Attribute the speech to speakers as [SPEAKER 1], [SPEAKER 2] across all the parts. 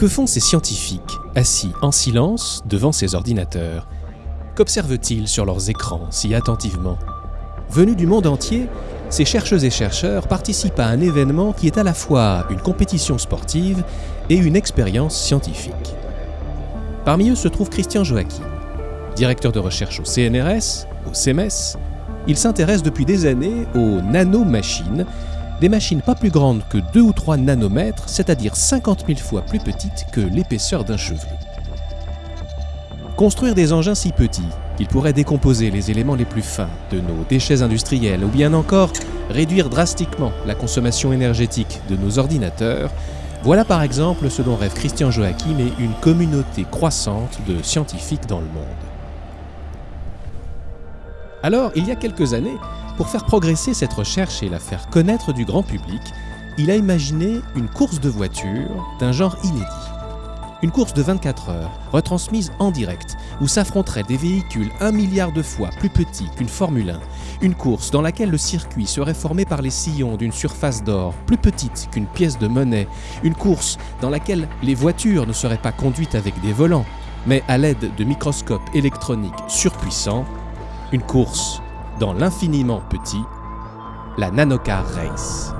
[SPEAKER 1] Que font ces scientifiques, assis en silence devant ces ordinateurs? Qu'observent-ils sur leurs écrans si attentivement? Venus du monde entier, ces chercheuses et chercheurs participent à un événement qui est à la fois une compétition sportive et une expérience scientifique. Parmi eux se trouve Christian Joachim. Directeur de recherche au CNRS, au CMS, il s'intéresse depuis des années aux nanomachines, des machines pas plus grandes que 2 ou 3 nanomètres, c'est-à-dire 50 000 fois plus petites que l'épaisseur d'un cheveu. Construire des engins si petits qu'ils pourraient décomposer les éléments les plus fins de nos déchets industriels ou bien encore réduire drastiquement la consommation énergétique de nos ordinateurs, voilà par exemple ce dont rêve Christian Joachim et une communauté croissante de scientifiques dans le monde. Alors, il y a quelques années, pour faire progresser cette recherche et la faire connaître du grand public, il a imaginé une course de voitures d'un genre inédit. Une course de 24 heures, retransmise en direct, où s'affronteraient des véhicules un milliard de fois plus petits qu'une Formule 1. Une course dans laquelle le circuit serait formé par les sillons d'une surface d'or plus petite qu'une pièce de monnaie. Une course dans laquelle les voitures ne seraient pas conduites avec des volants, mais à l'aide de microscopes électroniques surpuissants. Une course dans l'infiniment petit, la Nanocar Race.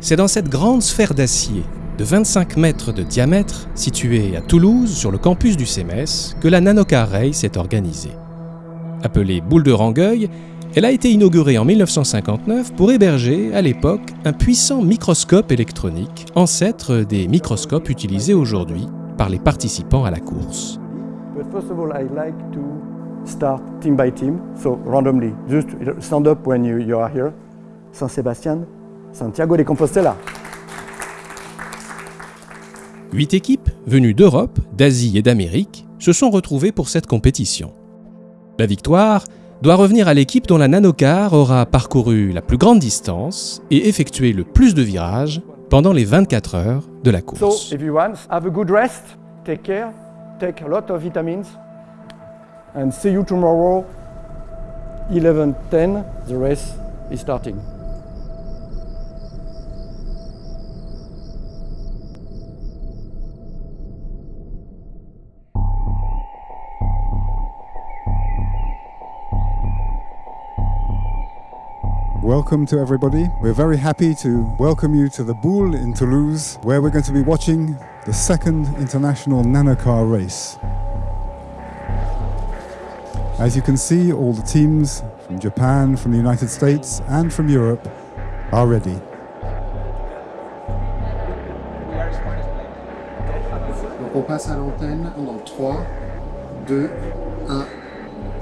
[SPEAKER 1] C'est dans cette grande sphère d'acier de 25 mètres de diamètre, située à Toulouse sur le campus du CMS, que la Nanocar Race est organisée. Appelée boule de Rangueil, elle a été inaugurée en 1959 pour héberger, à l'époque, un puissant microscope électronique, ancêtre des microscopes utilisés aujourd'hui par les participants à la course.
[SPEAKER 2] Start team by team, so randomly. Just stand up when you are here. San Sebastian, Santiago de Compostela.
[SPEAKER 1] Huit équipes, venues d'Europe, d'Asie et d'Amérique, se sont retrouvées pour cette compétition. La victoire doit revenir à l'équipe dont la nanocar aura parcouru la plus grande distance et effectué le plus de virages pendant les 24 heures de la course.
[SPEAKER 2] So, everyone, have a good rest, take care, take a lot of vitamins, and see you tomorrow, 11.10, the race is starting.
[SPEAKER 3] Welcome to everybody. We're very happy to welcome you to the Boule in Toulouse, where we're going to be watching the second international nanocar race. As you can see, all the teams from Japan, from the United States, and from Europe are ready.
[SPEAKER 4] Donc on passe à l'antenne dans 3, 2, 1.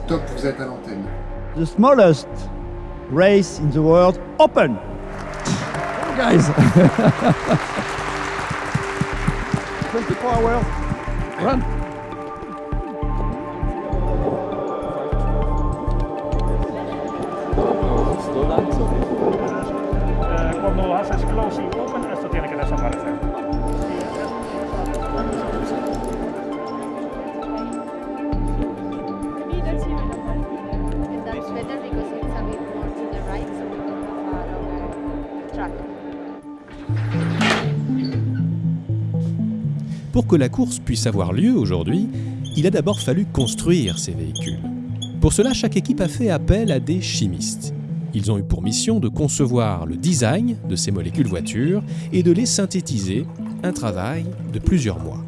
[SPEAKER 4] Top, vous êtes à l'antenne.
[SPEAKER 5] the smallest race in the world open. Guys,
[SPEAKER 2] 24 hours, run.
[SPEAKER 6] Quando eh, has explosive
[SPEAKER 1] Pour que la course puisse avoir lieu aujourd'hui, il a d'abord fallu construire ces véhicules. Pour cela, chaque équipe a fait appel à des chimistes. Ils ont eu pour mission de concevoir le design de ces molécules voitures et de les synthétiser, un travail de plusieurs mois.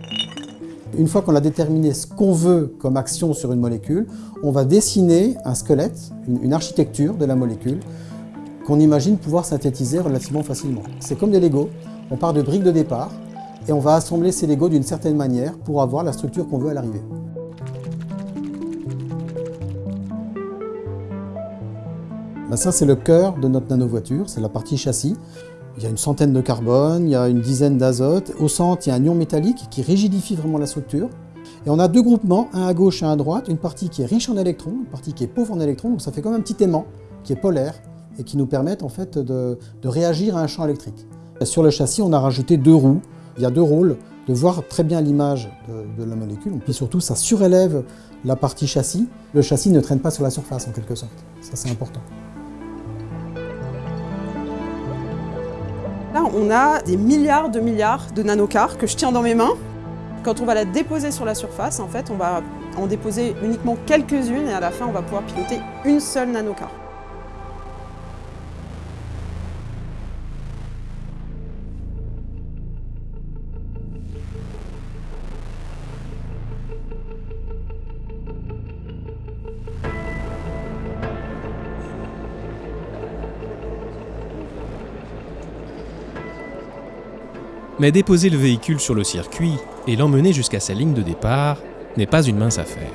[SPEAKER 7] Une fois qu'on a déterminé ce qu'on veut comme action sur une molécule, on va dessiner un squelette, une, architecture de la molécule qu'on imagine pouvoir synthétiser relativement facilement. C'est comme des Lego, on part de briques de départ et on va assembler ces Legos d'une certaine manière pour avoir la structure qu'on veut à l'arrivée. Ben ça, c'est le cœur de notre nanovoiture, c'est la partie châssis. Il y a une centaine de carbone, il y a une dizaine d'azote. Au centre, il y a un ion métallique qui rigidifie vraiment la structure. Et on a deux groupements, un à gauche et un à droite, une partie qui est riche en électrons, une partie qui est pauvre en électrons, donc ça fait comme un petit aimant qui est polaire et qui nous permettent en fait de, de réagir à un champ électrique. Sur le châssis, on a rajouté deux roues. Il y a deux rôles, de voir très bien l'image de, la molécule, puis surtout ça surélève la partie châssis. Le châssis ne traîne pas sur la surface en quelque sorte. Ça c'est important.
[SPEAKER 8] Là, on a des milliards de milliards de nanocars que je tiens dans mes mains. Quand on va la déposer sur la surface, en fait, on va en déposer uniquement quelques-unes et à la fin, on va pouvoir piloter une seule nanocar.
[SPEAKER 1] Mais déposer le véhicule sur le circuit et l'emmener jusqu'à sa ligne de départ n'est pas une mince affaire.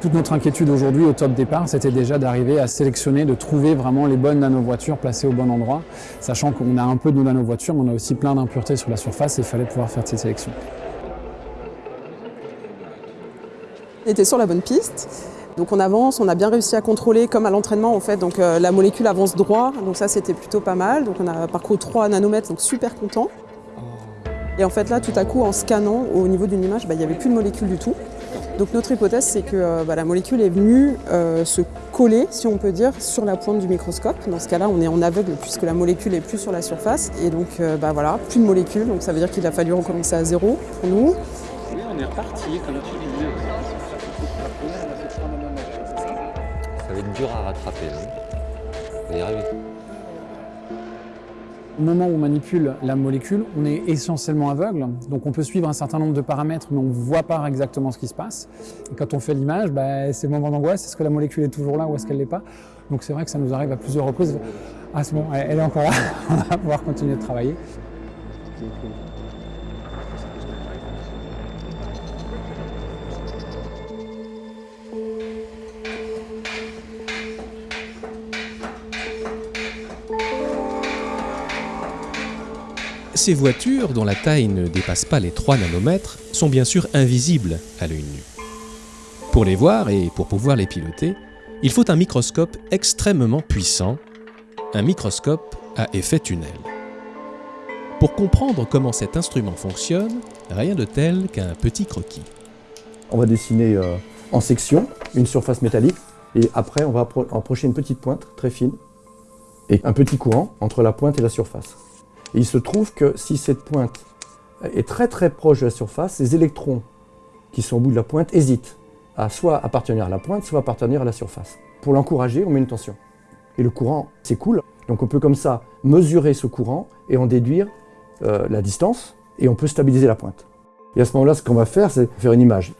[SPEAKER 9] Toute notre inquiétude aujourd'hui au top départ, c'était déjà d'arriver à sélectionner, de trouver vraiment les bonnes nanovoitures placées au bon endroit, sachant qu'on a un peu de nos nanovoitures, mais on a aussi plein d'impuretés sur la surface et il fallait pouvoir faire cette sélection.
[SPEAKER 8] On était sur la bonne piste, donc on avance, on a bien réussi à contrôler comme à l'entraînement en fait, donc euh, la molécule avance droit, donc ça c'était plutôt pas mal, donc on a parcouru 3 nanomètres, donc super content. Et en fait là, tout à coup, en scannant au niveau d'une image, bah, il n'y avait plus de molécule du tout. Donc notre hypothèse, c'est que euh, bah, la molécule est venue euh, se coller, si on peut dire, sur la pointe du microscope. Dans ce cas-là, on est en aveugle puisque la molécule est plus sur la surface. Et donc, euh, bah, voilà, plus de molécules. Donc ça veut dire qu'il a fallu recommencer à zéro pour nous.
[SPEAKER 10] Oui, on est reparti, comme tu disais. Ça va être dur à rattraper. Hein. On va y arriver.
[SPEAKER 9] Au moment où on manipule la molécule, on est essentiellement aveugle, donc on peut suivre un certain nombre de paramètres, mais on ne voit pas exactement ce qui se passe. Et quand on fait l'image, bah, c'est le moment d'angoisse, est-ce que la molécule est toujours là ou est-ce qu'elle ne l'est pas? Donc c'est vrai que ça nous arrive à plusieurs reprises. Ah c'est bon, elle est encore là, on va pouvoir continuer de travailler.
[SPEAKER 1] Ces voitures, dont la taille ne dépasse pas les 3 nanomètres, sont bien sûr invisibles à l'œil nu. Pour les voir et pour pouvoir les piloter, il faut un microscope extrêmement puissant, un microscope à effet tunnel. Pour comprendre comment cet instrument fonctionne, rien de tel qu'un petit croquis.
[SPEAKER 2] On va dessiner euh, en section une surface métallique et après on va approcher une petite pointe très fine et un petit courant entre la pointe et la surface. Et il se trouve que si cette pointe est très très proche de la surface, les électrons qui sont au bout de la pointe hésitent à soit appartenir à la pointe, soit appartenir à la surface. Pour l'encourager, on met une tension. Et le courant s'écoule. Donc on peut comme ça mesurer ce courant et en déduire euh, la distance et on peut stabiliser la pointe. Et à ce moment-là, ce qu'on va faire, c'est faire une image.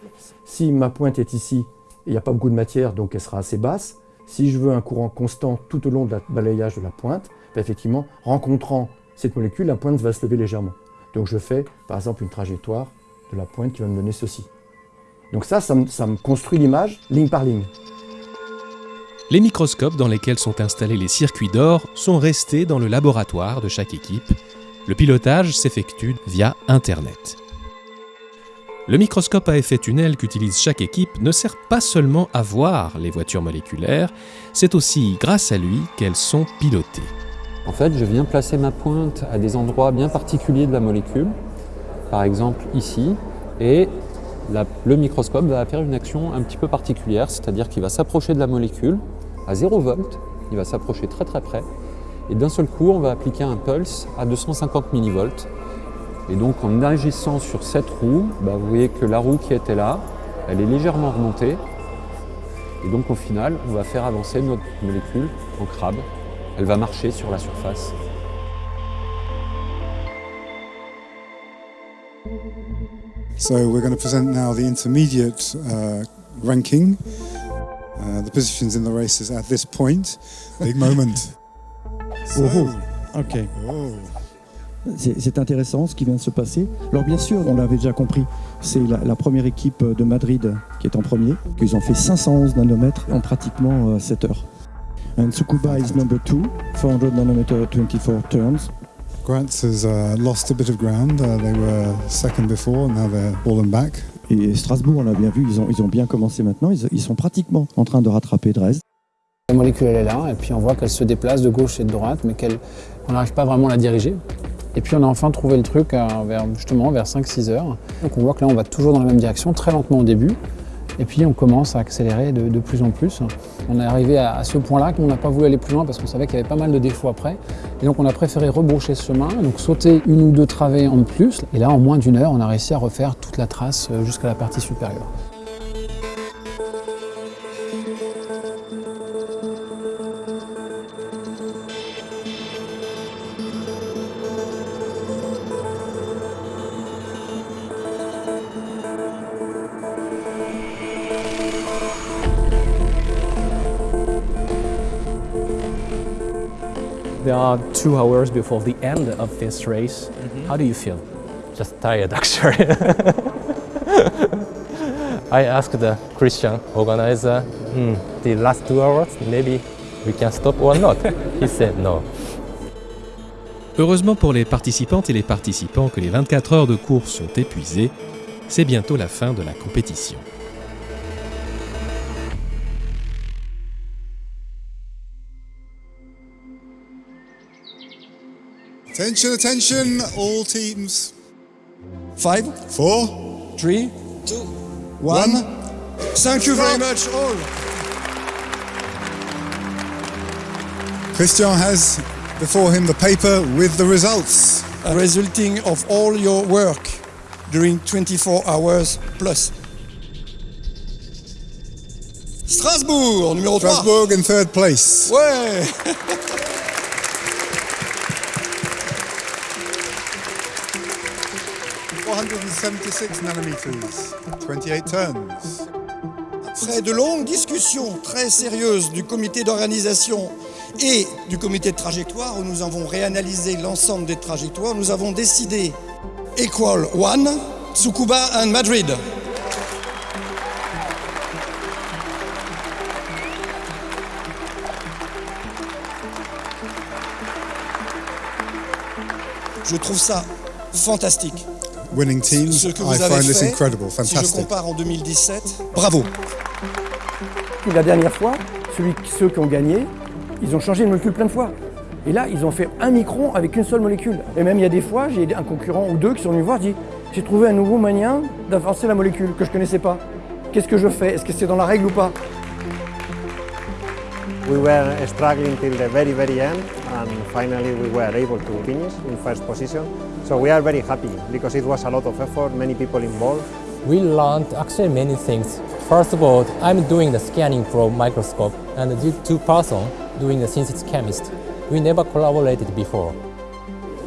[SPEAKER 2] Si ma pointe est ici, il n'y a pas beaucoup de matière, donc elle sera assez basse. Si je veux un courant constant tout au long de la balayage de la pointe, ben effectivement, rencontrant cette molécule, la pointe va se lever légèrement. Donc je fais par exemple une trajectoire de la pointe qui va me donner ceci. Donc ça, ça me, construit l'image ligne par ligne.
[SPEAKER 1] Les microscopes dans lesquels sont installés les circuits d'or sont restés dans le laboratoire de chaque équipe. Le pilotage s'effectue via Internet. Le microscope à effet tunnel qu'utilise chaque équipe ne sert pas seulement à voir les voitures moléculaires, c'est aussi grâce à lui qu'elles sont pilotées.
[SPEAKER 10] En fait, je viens placer ma pointe à des endroits bien particuliers de la molécule, par exemple ici, et le microscope va faire une action un petit peu particulière, c'est-à-dire qu'il va s'approcher de la molécule à 0 volts, il va s'approcher très très près, et d'un seul coup, on va appliquer un pulse à 250 millivolts. Et donc, en agissant sur cette roue, bah, vous voyez que la roue qui était là, elle est légèrement remontée, et donc au final, on va faire avancer notre molécule en crabe elle va marcher sur la surface.
[SPEAKER 3] So we're going to present now the intermediate uh, ranking. Uh, the positions in the races at this point. Big moment.
[SPEAKER 11] So, oh, oh. ok. Oh. C'est intéressant ce qui vient de se passer. Alors bien sûr, on l'avait déjà compris, c'est la, la, première équipe de Madrid qui est en premier, qu'ils ont fait 511 nanomètres en pratiquement 7 euh, heures. And Tsukuba is number two, 400 nanometer, 24 turns.
[SPEAKER 3] Graz has uh, lost a bit of ground. Uh, they were second before, now they're fallen back.
[SPEAKER 11] Et Strasbourg, on l'a bien vu, ils ont, ils ont bien commencé maintenant. Ils, ils, sont pratiquement en train de rattraper Dresde.
[SPEAKER 9] La molécule, elle est là, et puis on voit qu'elle se déplace de gauche et de droite, mais qu'on n'arrive pas vraiment à la diriger. Et puis on a enfin trouvé le truc à- vers, justement vers 5-6 heures. Donc on voit que là on va toujours dans la même direction, très lentement au début. Et puis on commence à accélérer de, plus en plus. On est arrivé à, à ce point-là qu'on n'a pas voulu aller plus loin parce qu'on savait qu'il y avait pas mal de défauts après. Et donc on a préféré rebrocher ce chemin, donc sauter une ou deux travées en plus. Et là en moins d'une heure on a réussi à refaire toute la trace euh, jusqu'à la partie supérieure.
[SPEAKER 12] There are two hours before the end of this race. How do you feel?
[SPEAKER 13] Just tired, actually. I asked the Christian organizer, "Hmm, the last two hours, maybe we can stop or not? he said no.
[SPEAKER 1] Heureusement pour les participantes et les participants que les 24 heures de course sont épuisées, c'est bientôt la fin de la compétition.
[SPEAKER 3] Attention, attention, all teams.
[SPEAKER 14] Five,
[SPEAKER 3] four,
[SPEAKER 14] three, two, one. Thank you very much, all.
[SPEAKER 3] Christian has before him the paper with the results.
[SPEAKER 14] Resulting of all your work during 24 hours plus. Strasbourg, numéro 3.
[SPEAKER 3] Strasbourg in third place.
[SPEAKER 14] Ouais
[SPEAKER 3] Four hundred and seventy-six nanometers, 28 turns.
[SPEAKER 14] Après de longues discussions très sérieuses du comité d'organisation et du comité de trajectoire, où nous avons réanalysé l'ensemble des trajectoires, nous avons décidé Equal One, Tsukuba and Madrid. Je trouve ça fantastique.
[SPEAKER 3] Winning teams,
[SPEAKER 14] Ce que
[SPEAKER 3] I
[SPEAKER 14] vous avez
[SPEAKER 3] find this
[SPEAKER 14] fait,
[SPEAKER 3] incredible,
[SPEAKER 14] si je
[SPEAKER 3] fantastic.
[SPEAKER 14] compare en 2017, bravo.
[SPEAKER 15] La dernière fois, celui, ceux qui ont gagné, ils ont changé de molécule plein de fois. Et là, ils ont fait un micron avec une seule molécule. Et même il y a des fois, j'ai un concurrent ou deux qui sont venus me voir, dit j'ai trouvé un nouveau moyen d'avancer la molécule que je ne connaissais pas. Qu'est-ce que je fais? Est-ce que c'est dans la règle ou pas?
[SPEAKER 16] We were struggling till the very, very end, and finally we were able to finish in first position. So we are very happy because it was a lot of effort, many people involved.
[SPEAKER 13] We learned actually many things. First of all, I'm doing the scanning from microscope, and the two person doing the synthesis chemist. We never collaborated before,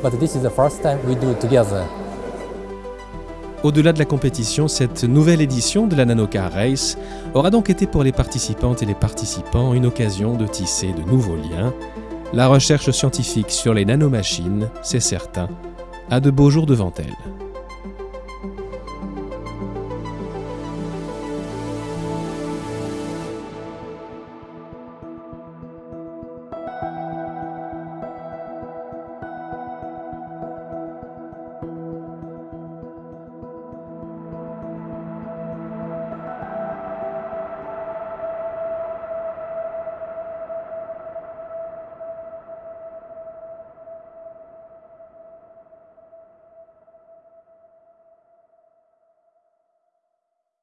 [SPEAKER 13] but this is the first time we do it together.
[SPEAKER 1] Au-delà de la compétition, cette nouvelle édition de la Nanocar Race aura donc été pour les participantes et les participants une occasion de tisser de nouveaux liens. La recherche scientifique sur les nanomachines, c'est certain, a de beaux jours devant elle.